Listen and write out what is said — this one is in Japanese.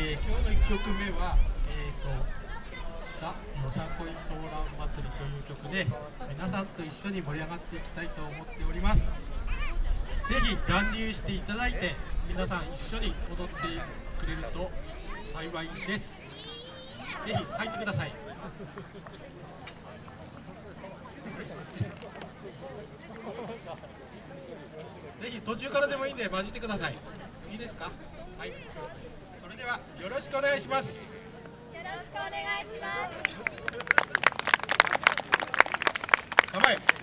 えー、今日の1曲目は、えーと、ザ・よさこいソーラン祭りという曲で皆さんと一緒に盛り上がっていきたいと思っております。ぜひ乱入していただいて皆さん一緒に踊ってくれると幸いです。ぜひ入ってください。ぜひ途中からでもいいんで混じってください。いいですか？はい。はよろしくお願いします。よろしくお願いします。構え